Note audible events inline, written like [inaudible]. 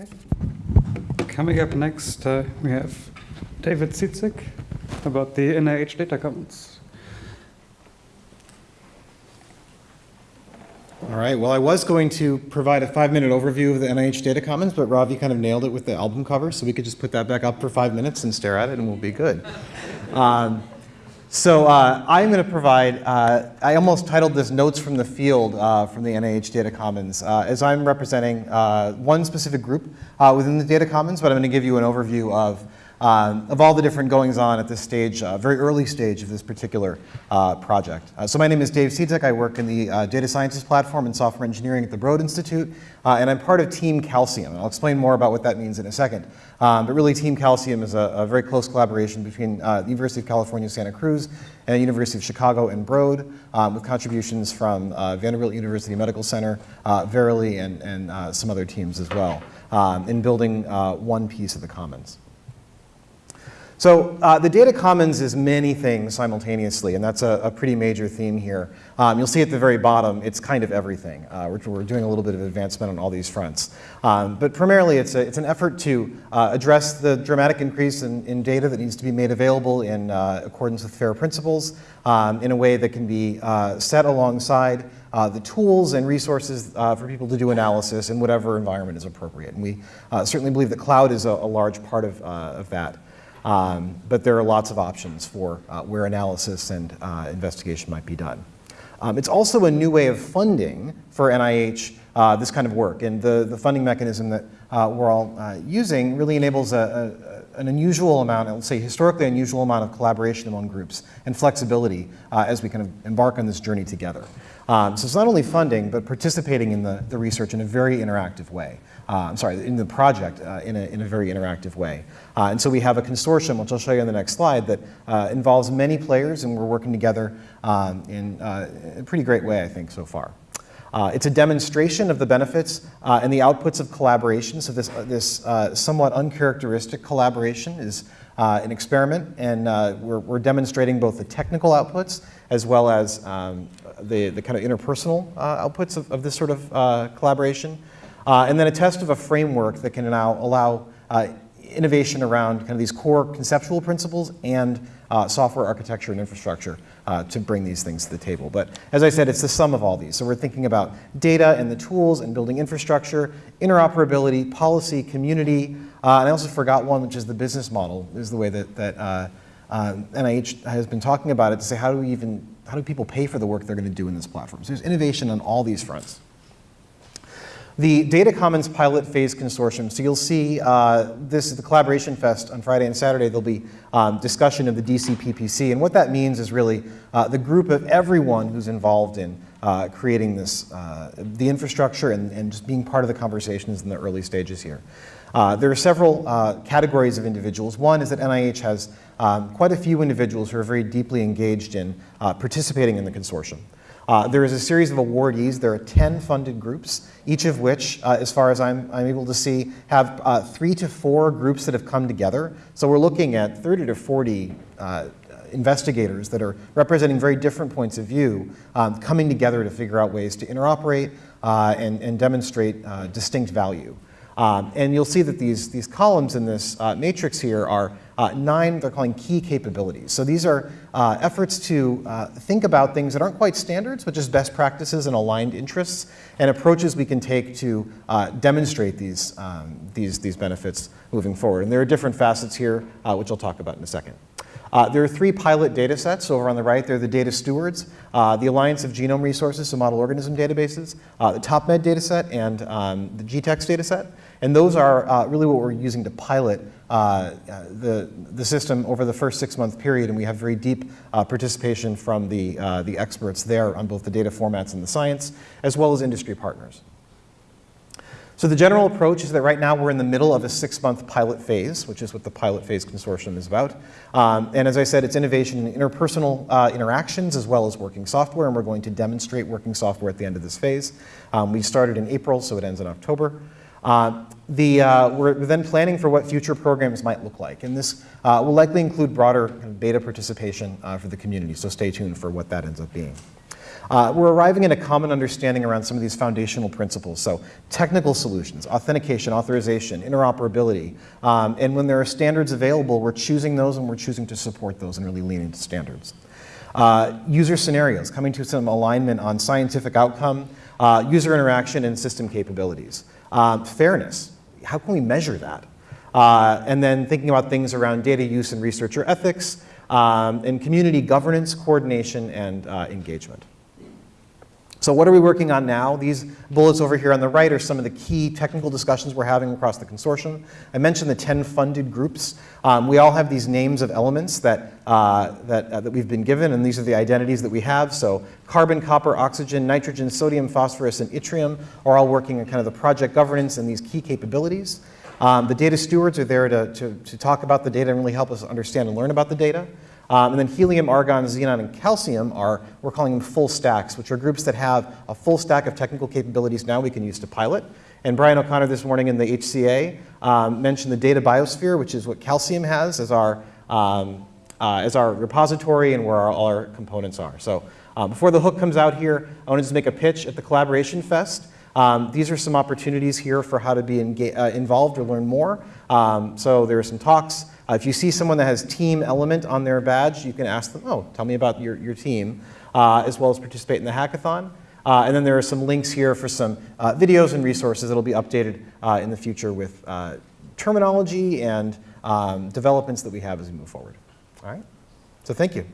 Okay. Coming up next, uh, we have David Siedzik about the NIH Data Commons. All right, well, I was going to provide a five-minute overview of the NIH Data Commons, but Ravi kind of nailed it with the album cover, so we could just put that back up for five minutes and stare at it, and we'll be good. Um, [laughs] so uh, I'm going to provide, uh, I almost titled this Notes from the Field uh, from the NIH Data Commons, uh, as I'm representing uh, one specific group uh, within the Data Commons, but I'm going to give you an overview of um, of all the different goings on at this stage, uh, very early stage of this particular uh, project. Uh, so my name is Dave Siedzik. I work in the uh, data sciences platform and software engineering at the Broad Institute, uh, and I'm part of Team Calcium. I'll explain more about what that means in a second. Um, but really, Team Calcium is a, a very close collaboration between uh, the University of California, Santa Cruz, and the University of Chicago and Broad, um, with contributions from Vanderbilt University Medical Center, Verily, and, and some other teams as well, um, in building one piece of the commons. So uh, the data commons is many things simultaneously, and that's a, a pretty major theme here. Um, you'll see at the very bottom, it's kind of everything. Uh, we're, we're, doing a little bit of advancement on all these fronts. Um, but primarily, it's, a, it's an effort to uh, address the dramatic increase in, in, data that needs to be made available in uh, accordance with FAIR principles um, in a way that can be uh, set alongside uh, the tools and resources uh, for people to do analysis in whatever environment is appropriate. And we uh, certainly believe that cloud is a, a large part of, of that. Um, but there are lots of options for uh, where analysis and uh, investigation might be done. Um, it's also a new way of funding for NIH uh, this kind of work. And the, the funding mechanism that uh, we're all uh, using really enables a, a, an unusual amount, would say historically unusual amount of collaboration among groups and flexibility uh, as we kind of embark on this journey together. Um, so it's not only funding, but participating in the, the research in a very interactive way. Uh, I'm sorry, in the project uh, in, a, in a very interactive way. Uh, and so we have a consortium, which I'll show you on the next slide, that uh, involves many players, and we're working together um, in uh, a pretty great way, I think, so far. Uh, it's a demonstration of the benefits uh, and the outputs of collaboration. So this, uh, this somewhat uncharacteristic collaboration is an experiment, and we're, we're, demonstrating both the technical outputs as well as um, the, the kind of interpersonal outputs of, of, this sort of collaboration. and then a test of a framework that can now allow innovation around kind of these core conceptual principles and uh, software architecture and infrastructure uh, to bring these things to the table. But as I said, it's the sum of all these. So we're thinking about data and the tools and building infrastructure, interoperability, policy, community, uh, and I also forgot one, which is the business model, is the way that, that NIH uh, uh, has been talking about it to say how do we even, how do people pay for the work they're going to do in this platform? So there's innovation on all these fronts. The Data Commons Pilot Phase Consortium. So you'll see uh, this is the Collaboration Fest on Friday and Saturday. There'll be um, discussion of the DCPPC. And what that means is really uh, the group of everyone who's involved in uh, creating this, uh, the infrastructure and, and just being part of the conversations in the early stages here. Uh, there are several uh, categories of individuals. One is that NIH has um, quite a few individuals who are very deeply engaged in participating in the consortium. Uh, there is a series of awardees. There are 10 funded groups, each of which, uh, as far as I'm, I'm, able to see, have uh, three to four groups that have come together. So we're looking at 30 to 40 uh, investigators that are representing very different points of view um, coming together to figure out ways to interoperate uh, and, and, demonstrate uh, distinct value. Um, and you'll see that these, these columns in this matrix here are uh, nine, they're calling key capabilities. So these are uh, efforts to uh, think about things that aren't quite standards, but just best practices and aligned interests, and approaches we can take to uh, demonstrate these, um, these, these benefits moving forward. And there are different facets here, uh, which I'll talk about in a second. Uh, there are three pilot data sets. over on the right, they're the data stewards, uh, the Alliance of Genome Resources, so model organism databases, uh, the TopMed data set, and um, the GTEx data set. And those are uh, really what we're using to pilot uh, uh, the, the system over the first six-month period, and we have very deep participation from the, the experts there on both the data formats and the science, as well as industry partners. So the general approach is that right now we're in the middle of a six-month pilot phase, which is what the Pilot Phase Consortium is about. Um, and as I said, it's innovation in interpersonal uh, interactions as well as working software, and we're going to demonstrate working software at the end of this phase. Um, we started in April, so it ends in October. Uh, the, uh, we're then planning for what future programs might look like, and this uh, will likely include broader kind of beta participation uh, for the community, so stay tuned for what that ends up being. Uh, we're arriving at a common understanding around some of these foundational principles. So technical solutions, authentication, authorization, interoperability. Um, and when there are standards available, we're choosing those and we're choosing to support those and really lean into standards. Uh, user scenarios, coming to some alignment on scientific outcome, uh, user interaction, and system capabilities. Um, fairness, how can we measure that? Uh, and then thinking about things around data use and researcher ethics, um, and community governance, coordination, and uh, engagement. So what are we working on now? These bullets over here on the right are some of the key technical discussions we're having across the consortium. I mentioned the 10 funded groups. Um, we all have these names of elements that, uh, that, uh, that we've been given, and these are the identities that we have. So carbon, copper, oxygen, nitrogen, sodium, phosphorus, and yttrium are all working on kind of the project governance and these key capabilities. Um, the data stewards are there to, to, to talk about the data and really help us understand and learn about the data. Um, and then helium, argon, xenon, and calcium are, we're calling them full stacks, which are groups that have a full stack of technical capabilities now we can use to pilot. And Brian O'Connor this morning in the HCA um, mentioned the data biosphere, which is what calcium has as our, um, uh, as our repository and where our, all our components are. So uh, before the hook comes out here, I want to just make a pitch at the Collaboration Fest. Um, these are some opportunities here for how to be uh, involved or learn more. Um, so there are some talks. Uh, if you see someone that has team element on their badge, you can ask them, oh, tell me about your, your team, uh, as well as participate in the hackathon. Uh, and then there are some links here for some uh, videos and resources that will be updated uh, in the future with terminology and um, developments that we have as we move forward. All right? So thank you.